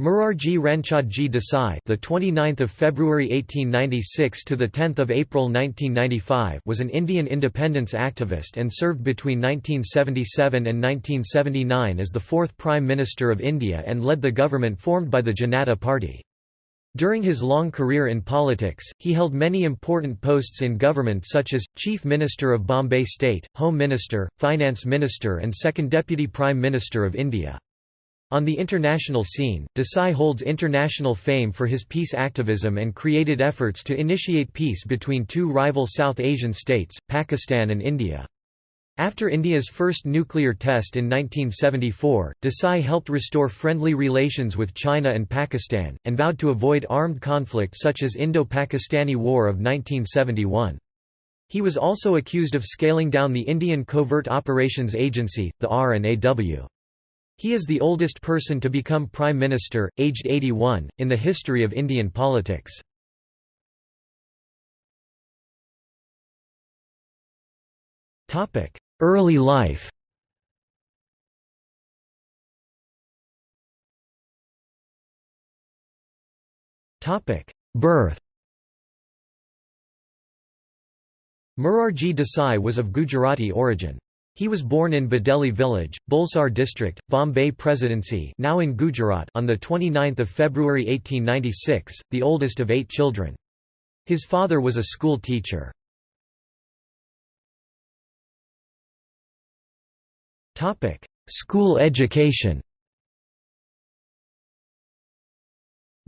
Morarji Ranchhodji Desai, the 29th of February 1896 to the 10th of April 1995, was an Indian independence activist and served between 1977 and 1979 as the fourth Prime Minister of India and led the government formed by the Janata Party. During his long career in politics, he held many important posts in government such as, Chief Minister of Bombay State, Home Minister, Finance Minister and Second Deputy Prime Minister of India. On the international scene, Desai holds international fame for his peace activism and created efforts to initiate peace between two rival South Asian states, Pakistan and India. After India's first nuclear test in 1974, Desai helped restore friendly relations with China and Pakistan, and vowed to avoid armed conflict such as Indo-Pakistani War of 1971. He was also accused of scaling down the Indian Covert Operations Agency, the R&AW. He is the oldest person to become Prime Minister, aged 81, in the history of Indian politics. Early life Birth Murarji Desai was of Gujarati origin. He was born in Bhadeli village, Bulsar district, Bombay Presidency now in Gujarat on 29 February 1896, the oldest of eight children. His father was a school teacher. School education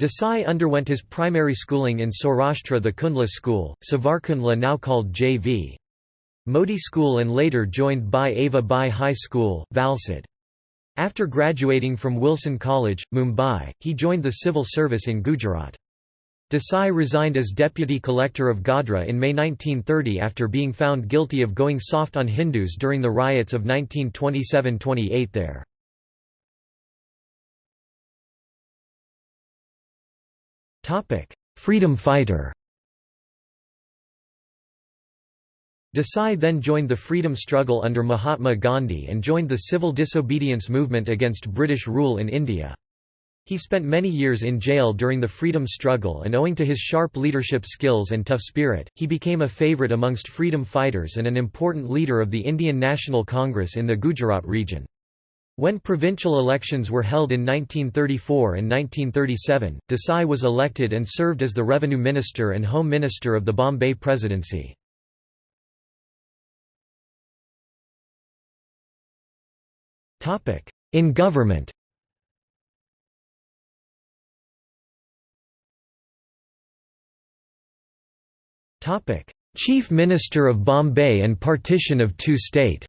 Desai underwent his primary schooling in Saurashtra the Kundla school, Savarkundla now called J.V. Modi School and later joined Bai Ava Bai High School, Valsad. After graduating from Wilson College, Mumbai, he joined the civil service in Gujarat. Desai resigned as deputy collector of Godhra in May 1930 after being found guilty of going soft on Hindus during the riots of 1927–28 there. Freedom fighter Desai then joined the freedom struggle under Mahatma Gandhi and joined the civil disobedience movement against British rule in India. He spent many years in jail during the freedom struggle and owing to his sharp leadership skills and tough spirit, he became a favourite amongst freedom fighters and an important leader of the Indian National Congress in the Gujarat region. When provincial elections were held in 1934 and 1937, Desai was elected and served as the Revenue Minister and Home Minister of the Bombay Presidency. In government Chief Minister of Bombay and partition of two-state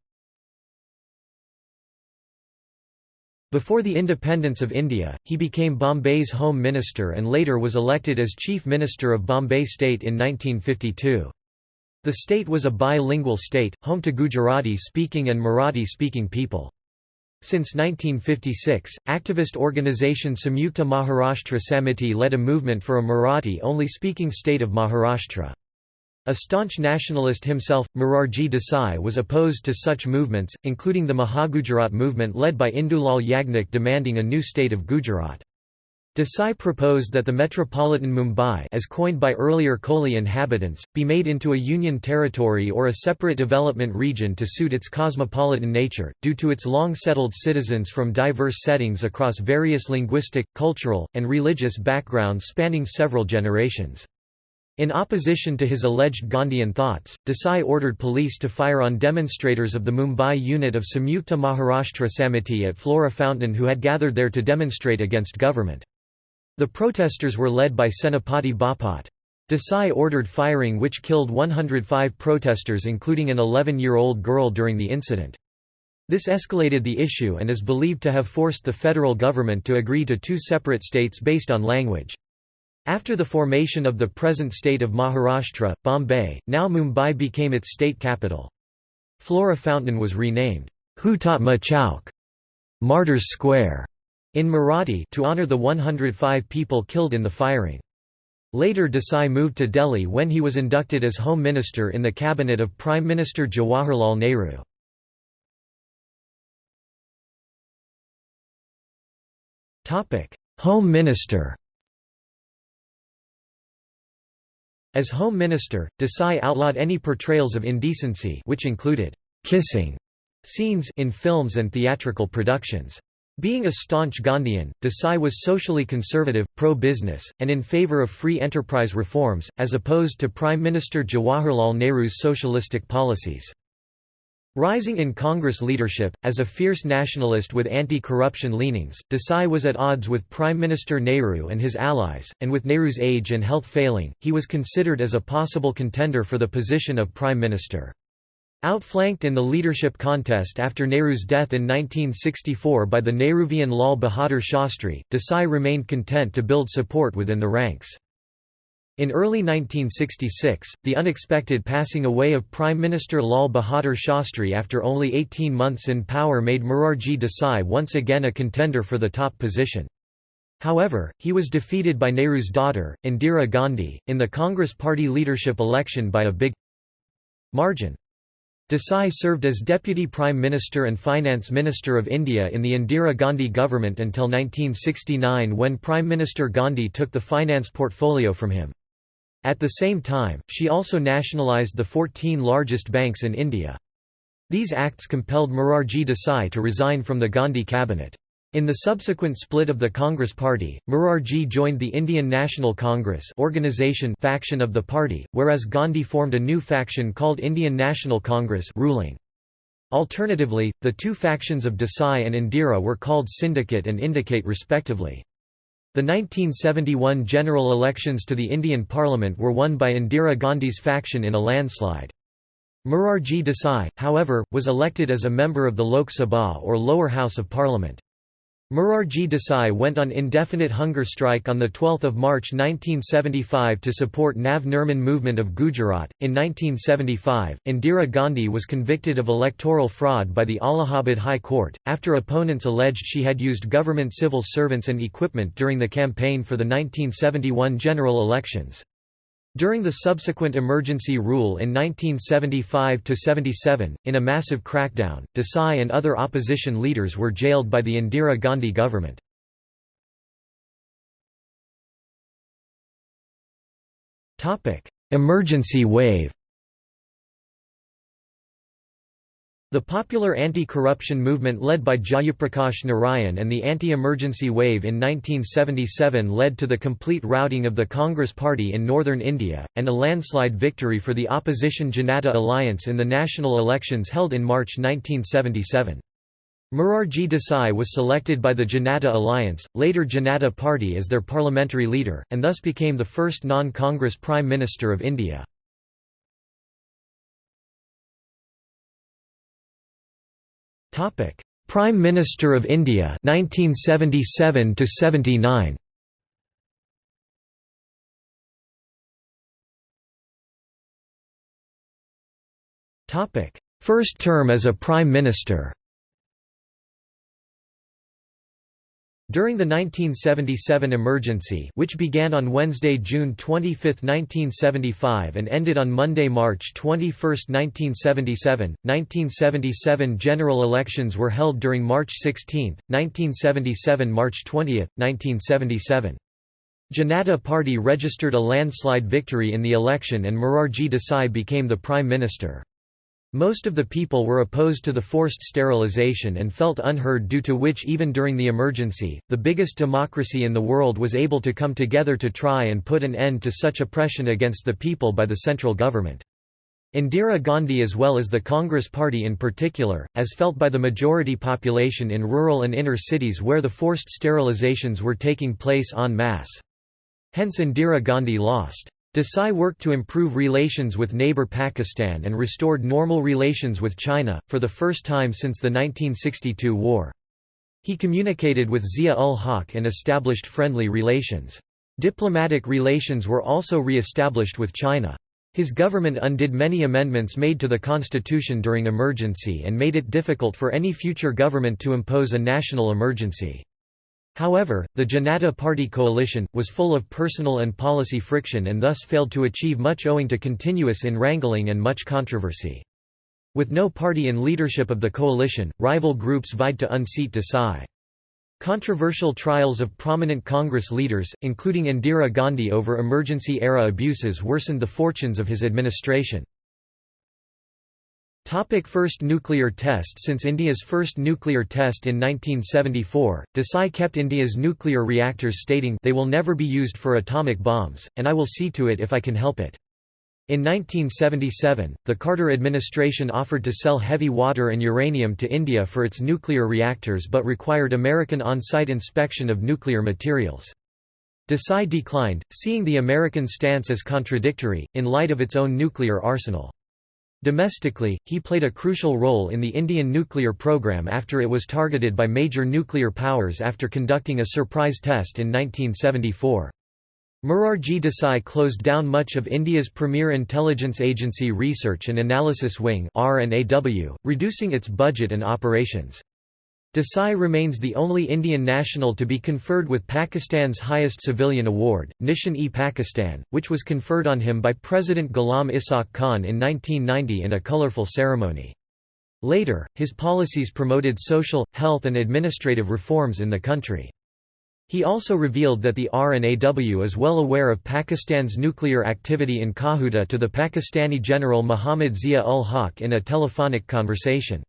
Before the independence of India, he became Bombay's Home Minister and later was elected as Chief Minister of Bombay State in 1952. The state was a bilingual state, home to Gujarati-speaking and Marathi-speaking people. Since 1956, activist organisation Samyukta Maharashtra Samiti led a movement for a Marathi-only speaking state of Maharashtra. A staunch nationalist himself, Morarji Desai was opposed to such movements, including the Mahagujarat movement led by Indulal Yagnik demanding a new state of Gujarat. Desai proposed that the metropolitan Mumbai as coined by earlier Koli inhabitants, be made into a union territory or a separate development region to suit its cosmopolitan nature, due to its long-settled citizens from diverse settings across various linguistic, cultural, and religious backgrounds spanning several generations. In opposition to his alleged Gandhian thoughts, Desai ordered police to fire on demonstrators of the Mumbai unit of Samyukta Maharashtra Samiti at Flora Fountain who had gathered there to demonstrate against government. The protesters were led by Senapati Bapat. Desai ordered firing which killed 105 protesters including an 11-year-old girl during the incident. This escalated the issue and is believed to have forced the federal government to agree to two separate states based on language. After the formation of the present state of Maharashtra, Bombay, now Mumbai became its state capital. Flora Fountain was renamed Hutatma Chowk, Martyrs Square, in Marathi to honor the 105 people killed in the firing. Later Desai moved to Delhi when he was inducted as Home Minister in the cabinet of Prime Minister Jawaharlal Nehru. Home Minister As Home Minister, Desai outlawed any portrayals of indecency which included kissing scenes in films and theatrical productions. Being a staunch Gandhian, Desai was socially conservative, pro-business, and in favour of free enterprise reforms, as opposed to Prime Minister Jawaharlal Nehru's socialistic policies. Rising in Congress leadership, as a fierce nationalist with anti-corruption leanings, Desai was at odds with Prime Minister Nehru and his allies, and with Nehru's age and health failing, he was considered as a possible contender for the position of Prime Minister. Outflanked in the leadership contest after Nehru's death in 1964 by the Nehruvian Lal Bahadur Shastri, Desai remained content to build support within the ranks. In early 1966, the unexpected passing away of Prime Minister Lal Bahadur Shastri after only 18 months in power made Morarji Desai once again a contender for the top position. However, he was defeated by Nehru's daughter, Indira Gandhi, in the Congress party leadership election by a big margin. Desai served as Deputy Prime Minister and Finance Minister of India in the Indira Gandhi government until 1969 when Prime Minister Gandhi took the finance portfolio from him. At the same time, she also nationalised the 14 largest banks in India. These acts compelled Morarji Desai to resign from the Gandhi cabinet. In the subsequent split of the Congress Party, Morarji joined the Indian National Congress organization faction of the party, whereas Gandhi formed a new faction called Indian National Congress ruling. Alternatively, the two factions of Desai and Indira were called Syndicate and Indicate respectively. The 1971 general elections to the Indian Parliament were won by Indira Gandhi's faction in a landslide. Morarji Desai, however, was elected as a member of the Lok Sabha or lower house of parliament. Morarji Desai went on indefinite hunger strike on 12 March 1975 to support Nav Nirman movement of Gujarat. In 1975, Indira Gandhi was convicted of electoral fraud by the Allahabad High Court, after opponents alleged she had used government civil servants and equipment during the campaign for the 1971 general elections. During the subsequent emergency rule in 1975–77, in a massive crackdown, Desai and other opposition leaders were jailed by the Indira Gandhi government. Emergency wave The popular anti-corruption movement led by Jayaprakash Narayan and the anti-emergency wave in 1977 led to the complete routing of the Congress party in northern India, and a landslide victory for the opposition Janata Alliance in the national elections held in March 1977. Morarji Desai was selected by the Janata Alliance, later Janata Party as their parliamentary leader, and thus became the first non-Congress Prime Minister of India. Topic: Prime Minister of India 1977 to 79. Topic: First term as a Prime Minister. During the 1977 emergency which began on Wednesday, June 25, 1975 and ended on Monday, March 21, 1977, 1977 general elections were held during March 16, 1977 March 20, 1977. Janata Party registered a landslide victory in the election and Morarji Desai became the Prime Minister. Most of the people were opposed to the forced sterilization and felt unheard due to which even during the emergency, the biggest democracy in the world was able to come together to try and put an end to such oppression against the people by the central government. Indira Gandhi as well as the Congress Party in particular, as felt by the majority population in rural and inner cities where the forced sterilizations were taking place en masse. Hence Indira Gandhi lost. Desai worked to improve relations with neighbor Pakistan and restored normal relations with China, for the first time since the 1962 war. He communicated with Zia-ul-Haq and established friendly relations. Diplomatic relations were also re-established with China. His government undid many amendments made to the constitution during emergency and made it difficult for any future government to impose a national emergency. However, the Janata Party coalition, was full of personal and policy friction and thus failed to achieve much owing to continuous in-wrangling and much controversy. With no party in leadership of the coalition, rival groups vied to unseat Desai. Controversial trials of prominent Congress leaders, including Indira Gandhi over emergency-era abuses worsened the fortunes of his administration. Topic first nuclear test Since India's first nuclear test in 1974, Desai kept India's nuclear reactors stating they will never be used for atomic bombs, and I will see to it if I can help it. In 1977, the Carter administration offered to sell heavy water and uranium to India for its nuclear reactors but required American on-site inspection of nuclear materials. Desai declined, seeing the American stance as contradictory, in light of its own nuclear arsenal. Domestically, he played a crucial role in the Indian nuclear program after it was targeted by major nuclear powers after conducting a surprise test in 1974. Morarji Desai closed down much of India's premier intelligence agency Research and Analysis Wing reducing its budget and operations. Desai remains the only Indian national to be conferred with Pakistan's highest civilian award, Nishan-e-Pakistan, which was conferred on him by President Ghulam Ishaq Khan in 1990 in a colourful ceremony. Later, his policies promoted social, health and administrative reforms in the country. He also revealed that the R&AW is well aware of Pakistan's nuclear activity in Kahuta to the Pakistani General Muhammad Zia-ul-Haq in a telephonic conversation.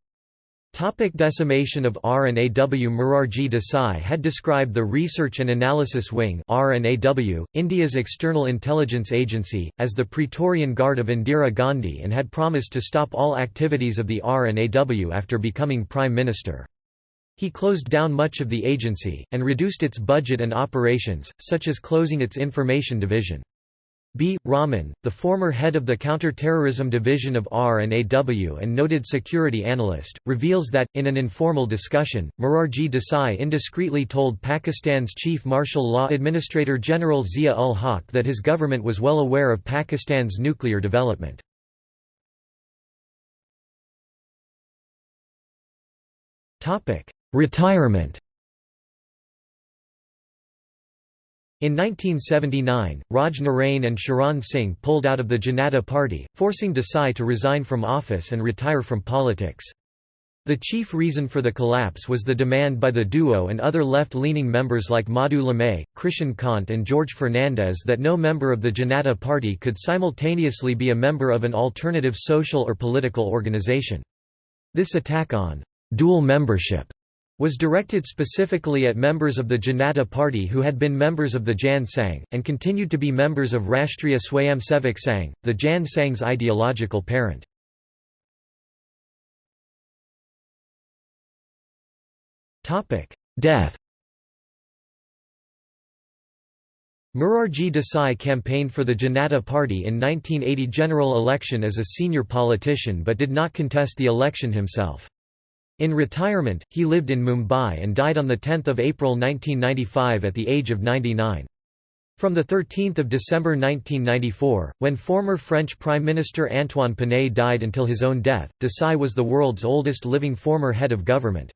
Topic decimation of R&AW Murarji Desai had described the Research and Analysis Wing R&AW, India's external intelligence agency, as the Praetorian Guard of Indira Gandhi and had promised to stop all activities of the R&AW after becoming Prime Minister. He closed down much of the agency, and reduced its budget and operations, such as closing its information division. B. Raman, the former head of the Counter-Terrorism Division of R&AW and noted security analyst, reveals that, in an informal discussion, Morarji Desai indiscreetly told Pakistan's Chief Martial Law Administrator General Zia-ul-Haq that his government was well aware of Pakistan's nuclear development. Retirement In 1979, Raj Narain and Charan Singh pulled out of the Janata Party, forcing Desai to resign from office and retire from politics. The chief reason for the collapse was the demand by the duo and other left-leaning members like Madhu Limaye, Krishan Kant and George Fernandes that no member of the Janata Party could simultaneously be a member of an alternative social or political organization. This attack on dual membership was directed specifically at members of the Janata Party who had been members of the Jan Sangh, and continued to be members of Rashtriya Swayamsevak Sangh, the Jan Sangh's ideological parent. Death Murarji Desai campaigned for the Janata Party in 1980 general election as a senior politician but did not contest the election himself. In retirement, he lived in Mumbai and died on 10 April 1995 at the age of 99. From 13 December 1994, when former French Prime Minister Antoine Pinay died until his own death, Desai was the world's oldest living former head of government.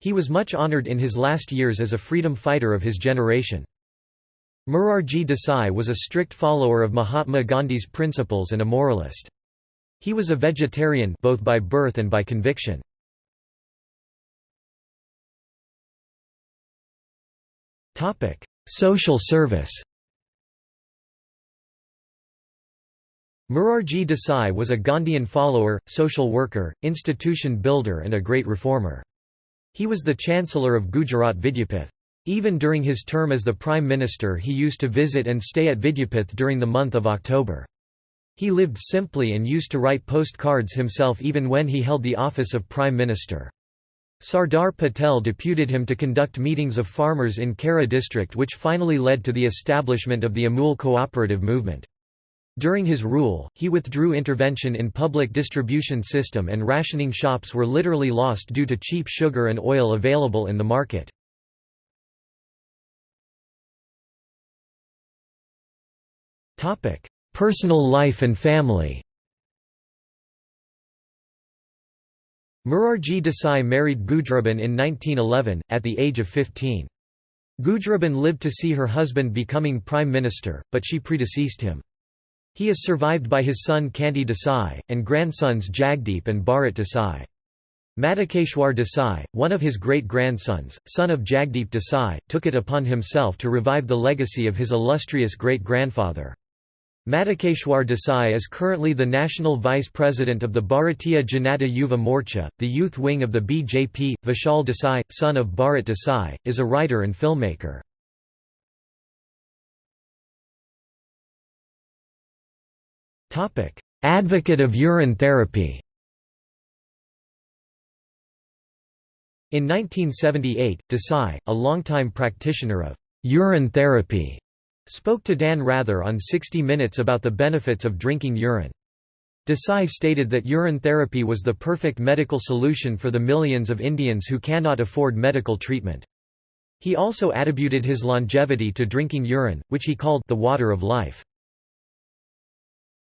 He was much honoured in his last years as a freedom fighter of his generation. Morarji Desai was a strict follower of Mahatma Gandhi's principles and a moralist. He was a vegetarian both by birth and by conviction. Social service Morarji Desai was a Gandhian follower, social worker, institution builder and a great reformer. He was the Chancellor of Gujarat Vidyapith. Even during his term as the Prime Minister he used to visit and stay at Vidyapith during the month of October. He lived simply and used to write postcards himself even when he held the office of Prime Minister. Sardar Patel deputed him to conduct meetings of farmers in Kaira district which finally led to the establishment of the Amul cooperative movement. During his rule, he withdrew intervention in public distribution system and rationing shops were literally lost due to cheap sugar and oil available in the market. Personal life and family Morarji Desai married Gujraben in 1911, at the age of 15. Gujraben lived to see her husband becoming prime minister, but she predeceased him. He is survived by his son Kanti Desai, and grandsons Jagdeep and Bharat Desai. Madhukeshwar Desai, one of his great-grandsons, son of Jagdeep Desai, took it upon himself to revive the legacy of his illustrious great-grandfather. Madhukeshwar Desai is currently the national vice president of the Bharatiya Janata Yuva Morcha, the youth wing of the BJP. Vishal Desai, son of Bharat Desai, is a writer and filmmaker. Advocate of urine therapy In 1978, Desai, a longtime practitioner of urine therapy, spoke to Dan Rather on 60 Minutes about the benefits of drinking urine. Desai stated that urine therapy was the perfect medical solution for the millions of Indians who cannot afford medical treatment. He also attributed his longevity to drinking urine, which he called the water of life.